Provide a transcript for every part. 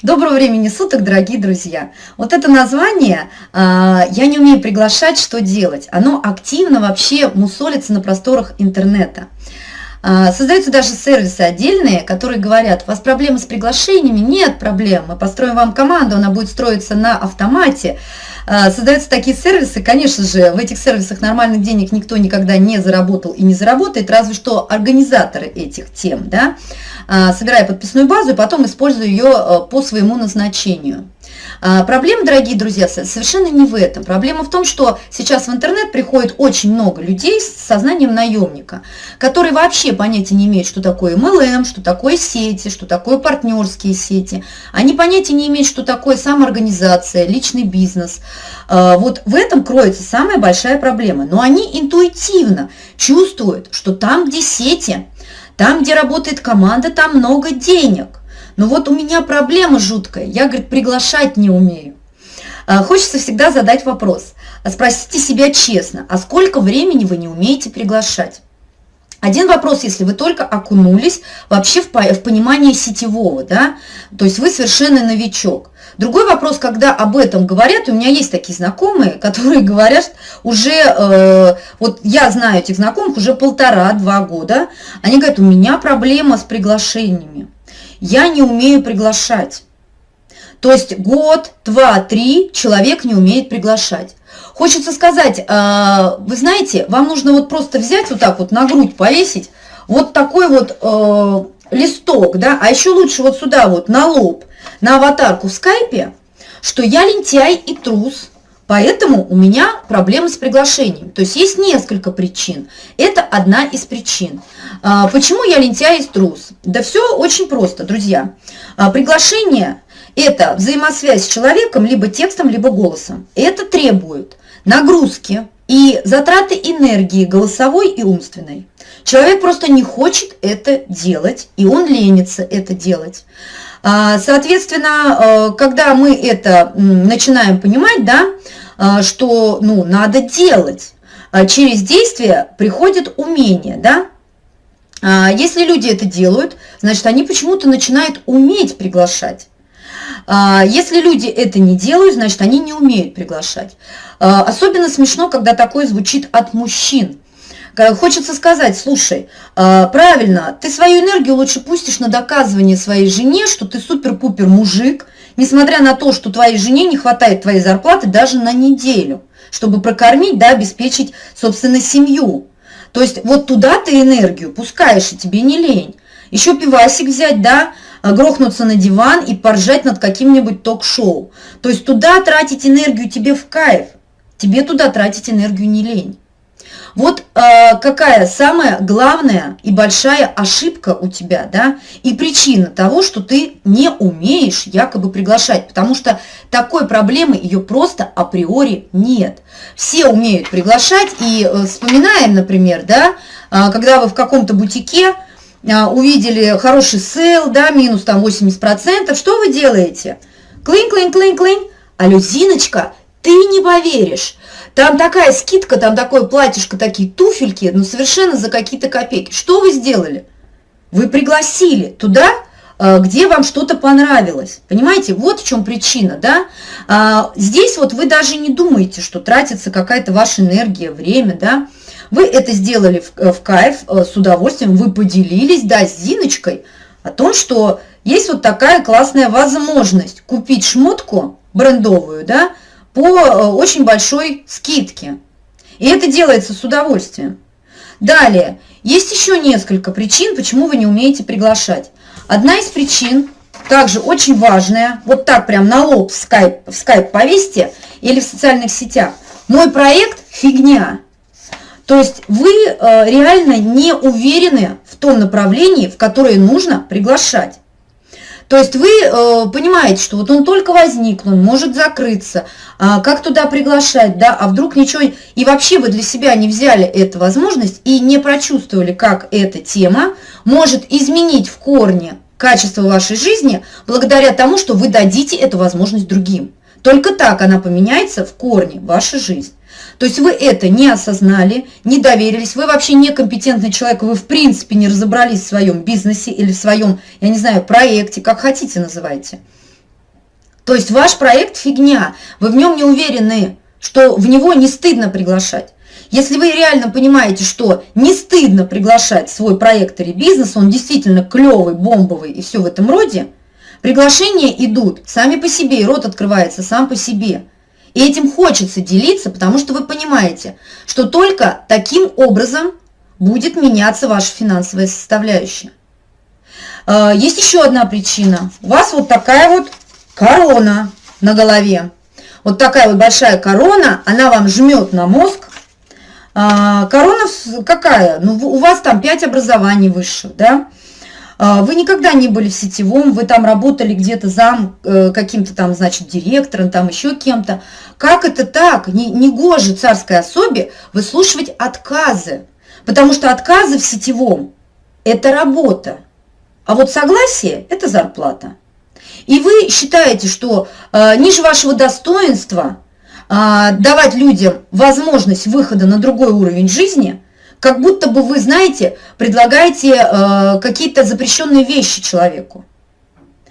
Доброго времени суток, дорогие друзья! Вот это название а, «Я не умею приглашать, что делать?» Оно активно вообще мусолится на просторах интернета. А, создаются даже сервисы отдельные, которые говорят, у вас проблемы с приглашениями? Нет проблем, мы построим вам команду, она будет строиться на автомате. А, создаются такие сервисы, конечно же, в этих сервисах нормальных денег никто никогда не заработал и не заработает, разве что организаторы этих тем, да, а, собирая подписную базу и потом используя ее по своему назначению. А, проблема, дорогие друзья, совершенно не в этом. Проблема в том, что сейчас в интернет приходит очень много людей с сознанием наемника, которые вообще понятия не имеют, что такое MLM, что такое сети, что такое партнерские сети. Они понятия не имеют, что такое самоорганизация, личный бизнес. А, вот в этом кроется самая большая проблема. Но они интуитивно чувствуют, что там, где сети, там, где работает команда, там много денег. Но вот у меня проблема жуткая, я, говорит, приглашать не умею. А, хочется всегда задать вопрос. Спросите себя честно, а сколько времени вы не умеете приглашать? Один вопрос, если вы только окунулись вообще в, в понимание сетевого, да, то есть вы совершенно новичок. Другой вопрос, когда об этом говорят, у меня есть такие знакомые, которые говорят уже, э, вот я знаю этих знакомых уже полтора-два года, они говорят, у меня проблема с приглашениями я не умею приглашать. То есть год, два, три человек не умеет приглашать. Хочется сказать, э, вы знаете, вам нужно вот просто взять вот так вот на грудь повесить, вот такой вот э, листок, да, а еще лучше вот сюда вот на лоб, на аватарку в скайпе, что я лентяй и трус, Поэтому у меня проблемы с приглашением. То есть есть несколько причин. Это одна из причин. А, почему я лентяй и трус? Да все очень просто, друзья. А, приглашение – это взаимосвязь с человеком либо текстом, либо голосом. Это требует нагрузки и затраты энергии голосовой и умственной. Человек просто не хочет это делать, и он ленится это делать. А, соответственно, э, когда мы это начинаем понимать, да, что ну, надо делать, а через действие приходит умение, да, а, если люди это делают, значит, они почему-то начинают уметь приглашать. Если люди это не делают, значит, они не умеют приглашать. Особенно смешно, когда такое звучит от мужчин. Хочется сказать, слушай, а, правильно, ты свою энергию лучше пустишь на доказывание своей жене, что ты супер-пупер мужик, несмотря на то, что твоей жене не хватает твоей зарплаты даже на неделю, чтобы прокормить, да, обеспечить, собственно, семью. То есть вот туда ты энергию пускаешь, и тебе не лень. Еще пивасик взять, да, грохнуться на диван и поржать над каким-нибудь ток-шоу. То есть туда тратить энергию тебе в кайф, тебе туда тратить энергию не лень. Вот э, какая самая главная и большая ошибка у тебя, да, и причина того, что ты не умеешь якобы приглашать, потому что такой проблемы ее просто априори нет. Все умеют приглашать, и э, вспоминаем, например, да, э, когда вы в каком-то бутике э, увидели хороший сейл, да, минус там 80%, что вы делаете? Клин, клин, клин, клин. А Люзиночка, ты не поверишь, там такая скидка, там такое платьишко, такие туфельки, ну совершенно за какие-то копейки. Что вы сделали? Вы пригласили туда, э, где вам что-то понравилось. Понимаете, вот в чем причина, да? А, здесь вот вы даже не думаете, что тратится какая-то ваша энергия, время, да? Вы это сделали в, э, кайф, э, с удовольствием, вы поделились, да, с Зиночкой о том, что есть вот такая классная возможность купить шмотку брендовую, да, по э, очень большой скидке. И это делается с удовольствием. Далее, есть еще несколько причин, почему вы не умеете приглашать. Одна из причин, также очень важная, вот так прям на лоб в скайп, в скайп повесьте или в социальных сетях. Мой проект – фигня. То есть вы э, реально не уверены в том направлении, в которое нужно приглашать. То есть вы э, понимаете, что вот он только возник, он может закрыться, а как туда приглашать, да, а вдруг ничего, и вообще вы для себя не взяли эту возможность и не прочувствовали, как эта тема может изменить в корне качество вашей жизни благодаря тому, что вы дадите эту возможность другим. Только так она поменяется в корне вашей жизни. То есть вы это не осознали, не доверились, вы вообще некомпетентный человек, вы в принципе не разобрались в своем бизнесе или в своем, я не знаю, проекте, как хотите называйте. То есть ваш проект фигня, вы в нем не уверены, что в него не стыдно приглашать. Если вы реально понимаете, что не стыдно приглашать свой проект или бизнес, он действительно клевый, бомбовый и все в этом роде, приглашения идут сами по себе, и рот открывается сам по себе. И этим хочется делиться, потому что вы понимаете, что только таким образом будет меняться ваша финансовая составляющая. А, есть еще одна причина. У вас вот такая вот корона на голове. Вот такая вот большая корона, она вам жмет на мозг, а, корона какая? Ну, у вас там 5 образований высших, да? А, вы никогда не были в сетевом, вы там работали где-то зам э, каким-то там, значит, директором, там еще кем-то. Как это так? Не, не гоже царской особе выслушивать отказы, потому что отказы в сетевом – это работа, а вот согласие – это зарплата. И вы считаете, что э, ниже вашего достоинства – а, давать людям возможность выхода на другой уровень жизни, как будто бы вы, знаете, предлагаете э, какие-то запрещенные вещи человеку.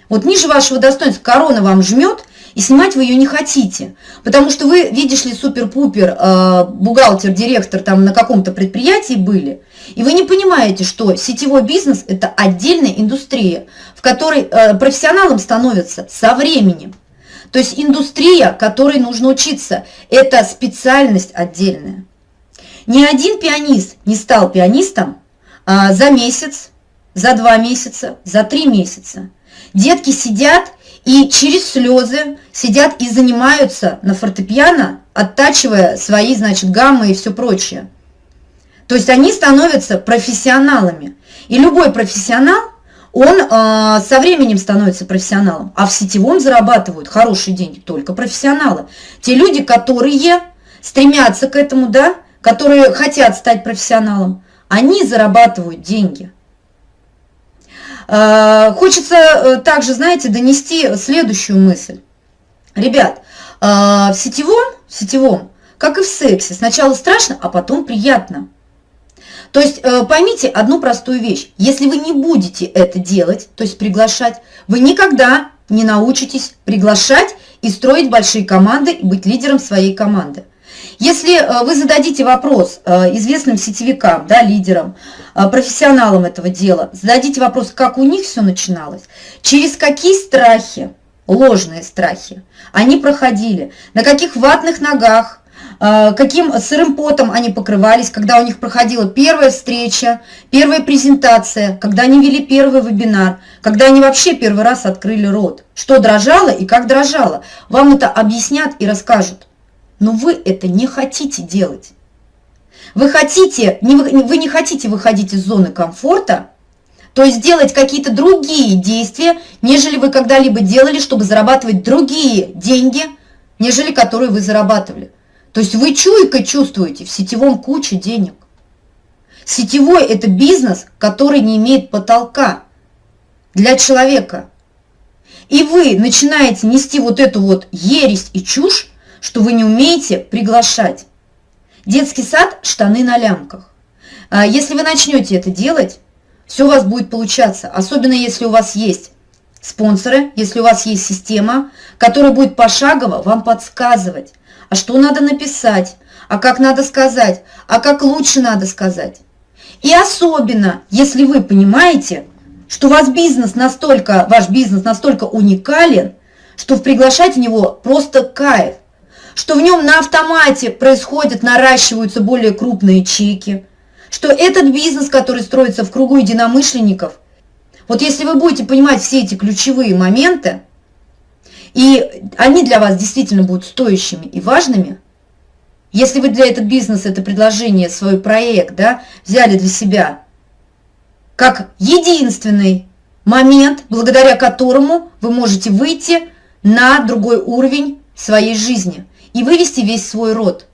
Вот ниже вашего достоинства корона вам жмет, и снимать вы ее не хотите, потому что вы, видишь ли, супер-пупер, э, бухгалтер, директор там на каком-то предприятии были, и вы не понимаете, что сетевой бизнес – это отдельная индустрия, в которой э, профессионалом становятся со временем. То есть индустрия, которой нужно учиться, это специальность отдельная. Ни один пианист не стал пианистом а, за месяц, за два месяца, за три месяца. Детки сидят и через слезы сидят и занимаются на фортепиано, оттачивая свои, значит, гаммы и все прочее. То есть они становятся профессионалами. И любой профессионал – он э, со временем становится профессионалом, а в сетевом зарабатывают хорошие деньги только профессионалы. Те люди, которые стремятся к этому, да, которые хотят стать профессионалом, они зарабатывают деньги. Э, хочется э, также, знаете, донести следующую мысль. Ребят, э, в сетевом, в сетевом, как и в сексе, сначала страшно, а потом приятно. То есть э, поймите одну простую вещь. Если вы не будете это делать, то есть приглашать, вы никогда не научитесь приглашать и строить большие команды, и быть лидером своей команды. Если э, вы зададите вопрос э, известным сетевикам, да, лидерам, профессионалам этого дела, зададите вопрос, как у них все начиналось, через какие страхи, ложные страхи, они проходили, на каких ватных ногах, каким сырым потом они покрывались, когда у них проходила первая встреча, первая презентация, когда они вели первый вебинар, когда они вообще первый раз открыли рот. Что дрожало и как дрожало. Вам это объяснят и расскажут. Но вы это не хотите делать. Вы хотите, не, вы не хотите выходить из зоны комфорта, то есть делать какие-то другие действия, нежели вы когда-либо делали, чтобы зарабатывать другие деньги, нежели которые вы зарабатывали. То есть вы чуйкой чувствуете, в сетевом куча денег. Сетевой – это бизнес, который не имеет потолка для человека. И вы начинаете нести вот эту вот ересь и чушь, что вы не умеете приглашать. Детский сад – штаны на лямках. А если вы начнете это делать, все у вас будет получаться. Особенно если у вас есть спонсоры, если у вас есть система, которая будет пошагово вам подсказывать, а что надо написать, а как надо сказать, а как лучше надо сказать. И особенно, если вы понимаете, что вас бизнес настолько, ваш бизнес настолько уникален, что приглашать в него просто кайф, что в нем на автомате происходят, наращиваются более крупные чеки, что этот бизнес, который строится в кругу единомышленников, вот если вы будете понимать все эти ключевые моменты, и они для вас действительно будут стоящими и важными, если вы для этого бизнеса, это предложение, свой проект, да, взяли для себя как единственный момент, благодаря которому вы можете выйти на другой уровень своей жизни и вывести весь свой род.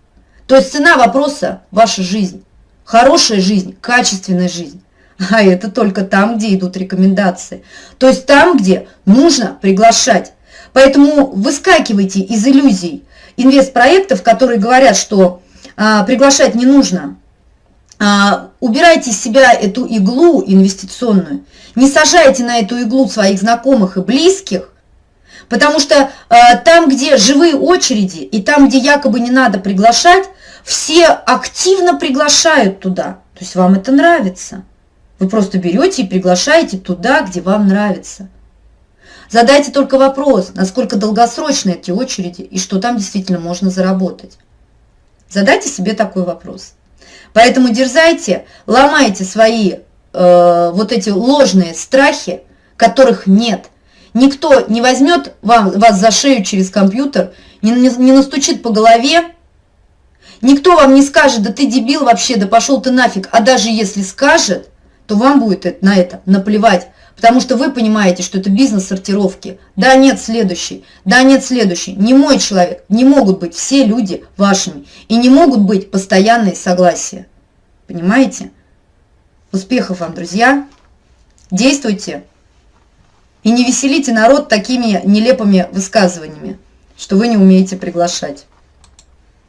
То есть цена вопроса – ваша жизнь. Хорошая жизнь, качественная жизнь. А это только там, где идут рекомендации. То есть там, где нужно приглашать Поэтому выскакивайте из иллюзий инвестпроектов, которые говорят, что а, приглашать не нужно. А, убирайте из себя эту иглу инвестиционную, не сажайте на эту иглу своих знакомых и близких, Потому что э, там, где живые очереди, и там, где якобы не надо приглашать, все активно приглашают туда. То есть вам это нравится. Вы просто берете и приглашаете туда, где вам нравится. Задайте только вопрос, насколько долгосрочны эти очереди и что там действительно можно заработать. Задайте себе такой вопрос. Поэтому дерзайте, ломайте свои э, вот эти ложные страхи, которых нет. Никто не возьмет вам, вас за шею через компьютер, не, не, не настучит по голове, никто вам не скажет, да ты дебил вообще, да пошел ты нафиг, а даже если скажет, то вам будет на это наплевать, потому что вы понимаете, что это бизнес сортировки. Да, нет, следующий, да, нет, следующий. Не мой человек, не могут быть все люди вашими, и не могут быть постоянные согласия. Понимаете? Успехов вам, друзья! Действуйте! И не веселите народ такими нелепыми высказываниями, что вы не умеете приглашать.